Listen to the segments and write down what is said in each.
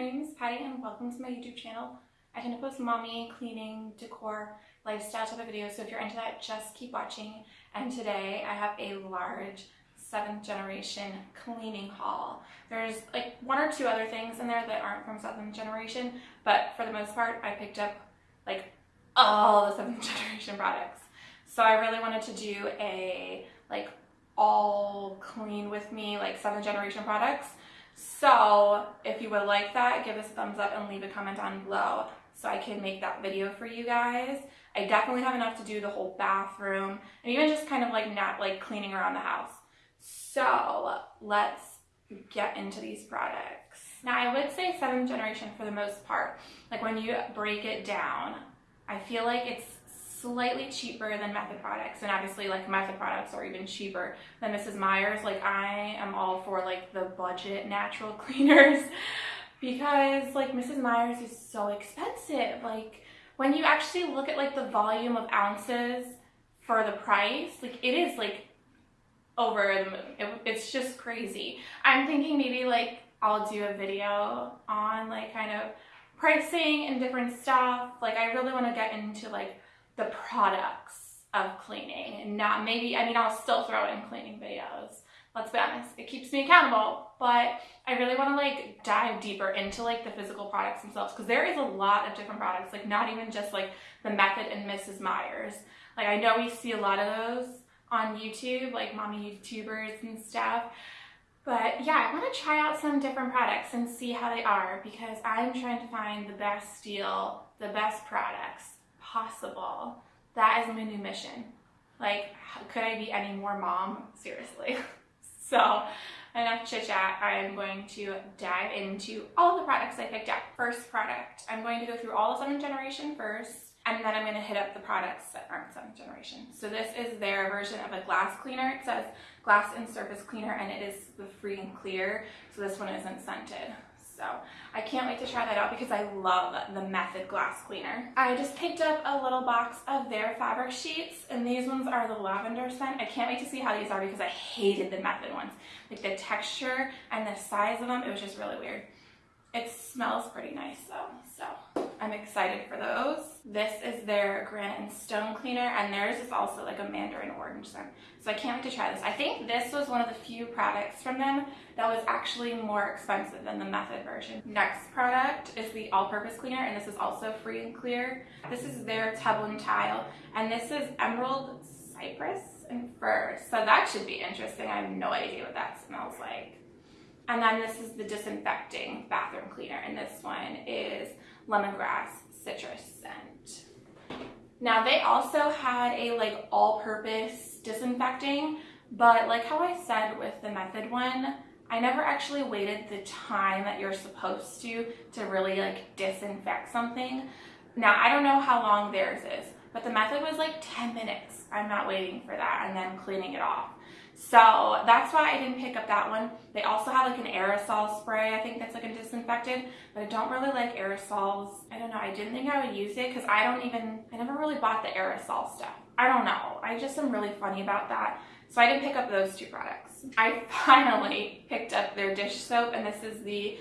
my name is Patty and welcome to my YouTube channel. I tend to post mommy, cleaning, decor, lifestyle type of videos, so if you're into that, just keep watching. And today I have a large seventh generation cleaning haul. There's like one or two other things in there that aren't from seventh generation, but for the most part, I picked up like all the seventh generation products. So I really wanted to do a like all clean with me, like seventh generation products. So if you would like that, give us a thumbs up and leave a comment down below so I can make that video for you guys. I definitely have enough to do the whole bathroom and even just kind of like not like cleaning around the house. So let's get into these products. Now I would say seventh generation for the most part. Like when you break it down, I feel like it's slightly cheaper than Method products and obviously like Method products are even cheaper than Mrs. Meyer's. Like I am all for like the budget natural cleaners because like Mrs. Meyer's is so expensive. Like when you actually look at like the volume of ounces for the price, like it is like over the moon. It, it's just crazy. I'm thinking maybe like I'll do a video on like kind of pricing and different stuff. Like I really want to get into like the products of cleaning and not maybe, I mean, I'll still throw in cleaning videos. Let's be honest, it keeps me accountable, but I really want to like dive deeper into like the physical products themselves because there is a lot of different products, like not even just like the Method and Mrs. Meyer's. Like I know we see a lot of those on YouTube, like mommy YouTubers and stuff. But yeah, I want to try out some different products and see how they are because I'm trying to find the best deal, the best products possible. That is my new mission. Like, could I be any more mom? Seriously. so, enough chit chat. I'm going to dive into all the products I picked up. First product, I'm going to go through all the seventh generation first, and then I'm going to hit up the products that aren't seventh generation. So this is their version of a glass cleaner. It says glass and surface cleaner, and it is the free and clear. So this one isn't scented. So I can't wait to try that out because I love the Method glass cleaner. I just picked up a little box of their fabric sheets and these ones are the lavender scent. I can't wait to see how these are because I hated the Method ones. Like the texture and the size of them, it was just really weird. It smells pretty nice though, so I'm excited for those. This is their granite and stone cleaner and theirs is also like a mandarin orange scent. So I can't wait to try this. I think this was one of the few products from them that was actually more expensive than the Method version. Next product is the all-purpose cleaner and this is also free and clear. This is their tub and tile and this is emerald cypress and fir. So that should be interesting. I have no idea what that smells like. And then this is the disinfecting bathroom cleaner and this one is lemongrass citrus scent. Now they also had a like all-purpose disinfecting, but like how I said with the Method one, I never actually waited the time that you're supposed to to really like disinfect something. Now I don't know how long theirs is, but the Method was like 10 minutes. I'm not waiting for that and then cleaning it off. So that's why I didn't pick up that one. They also have like an aerosol spray, I think that's like a disinfectant, but I don't really like aerosols. I don't know, I didn't think I would use it because I don't even, I never really bought the aerosol stuff. I don't know, I just am really funny about that. So I didn't pick up those two products. I finally picked up their dish soap and this is the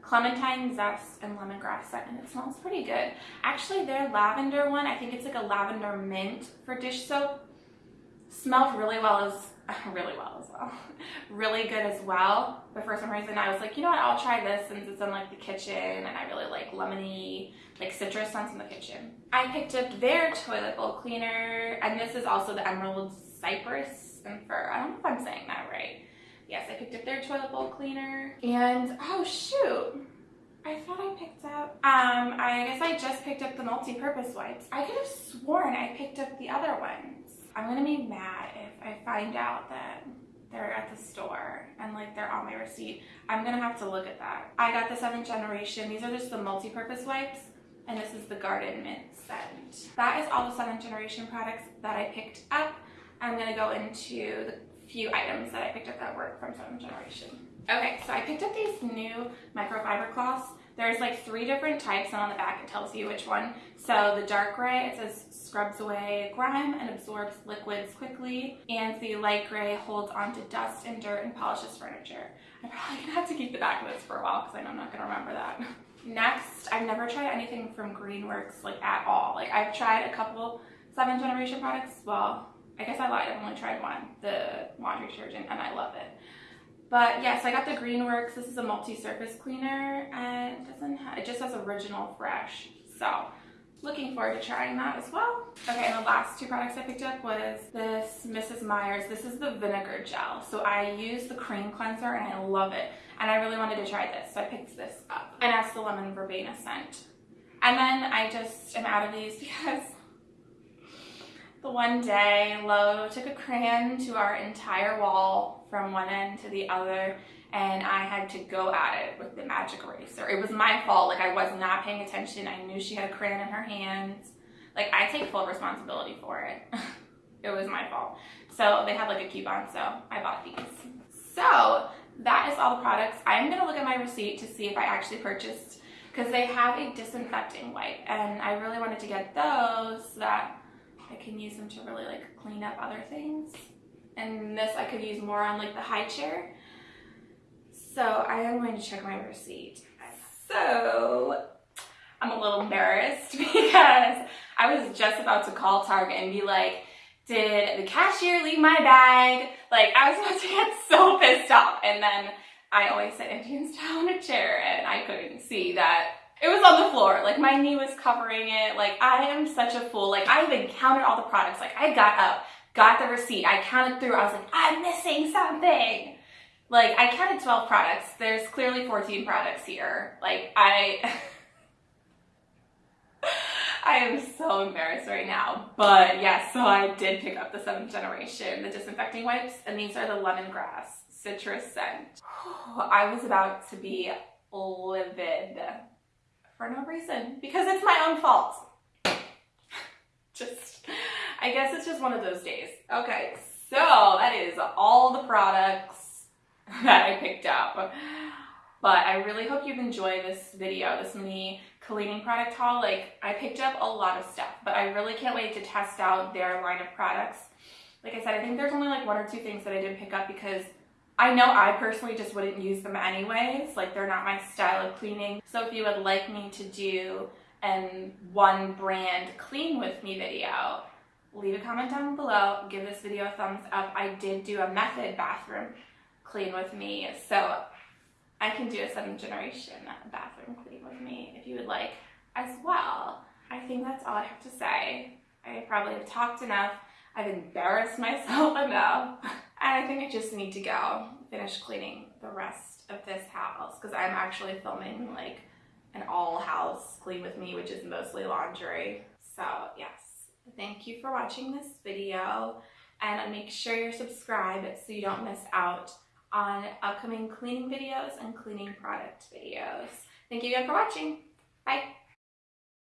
clementine zest and lemongrass scent and it smells pretty good. Actually their lavender one, I think it's like a lavender mint for dish soap, smells really well as really well as well. really good as well. But for some reason I was like, you know what, I'll try this since it's in like the kitchen and I really like lemony, like citrus scents in the kitchen. I picked up their toilet bowl cleaner and this is also the Emerald Cypress and Fir. I don't know if I'm saying that right. Yes, I picked up their toilet bowl cleaner and oh shoot. I thought I picked up, um, I guess I just picked up the multi-purpose wipes. I could have sworn I picked up the other ones. I'm gonna be mad if I find out that they're at the store and like they're on my receipt. I'm gonna have to look at that. I got the seventh generation. These are just the multi-purpose wipes and this is the garden mint scent. That is all the seventh generation products that I picked up. I'm gonna go into the few items that I picked up that work from seventh generation. Okay, so I picked up these new microfiber cloths. There's like three different types and on the back it tells you which one. So the dark gray, it says scrubs away grime and absorbs liquids quickly. And the light gray holds onto dust and dirt and polishes furniture. I'm probably gonna have to keep the back of this for a while because I know I'm not gonna remember that. Next, I've never tried anything from Greenworks like at all. Like I've tried a couple seven generation products. Well, I guess I lied. I've only tried one, the laundry detergent, and I love it. But yes, yeah, so I got the Greenworks. This is a multi-surface cleaner and it doesn't have, it just has original fresh. So looking forward to trying that as well. Okay, and the last two products I picked up was this Mrs. Meyer's. This is the vinegar gel. So I use the cream cleanser and I love it. And I really wanted to try this, so I picked this up. And that's the lemon verbena scent. And then I just am out of these because the one day Lo took a crayon to our entire wall from one end to the other and I had to go at it with the magic eraser. It was my fault. Like I was not paying attention. I knew she had a crayon in her hands. Like I take full responsibility for it. it was my fault. So they had like a coupon, so I bought these. So that is all the products. I'm gonna look at my receipt to see if I actually purchased because they have a disinfecting wipe and I really wanted to get those so that I can use them to really like clean up other things. And this I could use more on like the high chair so I am going to check my receipt. So I'm a little embarrassed because I was just about to call Target and be like, did the cashier leave my bag? Like I was about to get so pissed off. And then I always sit Indian style in a chair and I couldn't see that it was on the floor. Like my knee was covering it. Like I am such a fool. Like I even counted all the products. Like I got up, got the receipt. I counted through. I was like, I'm missing something. Like, I counted 12 products. There's clearly 14 products here. Like, I... I am so embarrassed right now. But yes, so I did pick up the 7th generation, the disinfecting wipes, and these are the lemongrass citrus scent. I was about to be livid for no reason because it's my own fault. I guess it's just one of those days. Okay, so that is all the products that I picked up. But I really hope you've enjoyed this video, this mini cleaning product haul. Like, I picked up a lot of stuff, but I really can't wait to test out their line of products. Like I said, I think there's only like one or two things that I didn't pick up because I know I personally just wouldn't use them anyways. Like, they're not my style of cleaning. So if you would like me to do an one brand clean with me video, leave a comment down below. Give this video a thumbs up. I did do a method bathroom clean with me. So I can do a seventh generation bathroom clean with me if you would like as well. I think that's all I have to say. I probably have talked enough. I've embarrassed myself enough. And I think I just need to go finish cleaning the rest of this house because I'm actually filming like an all house clean with me, which is mostly laundry. So yes, thank you for watching this video and make sure you're subscribed so you don't miss out on upcoming cleaning videos and cleaning product videos. Thank you again for watching. Bye.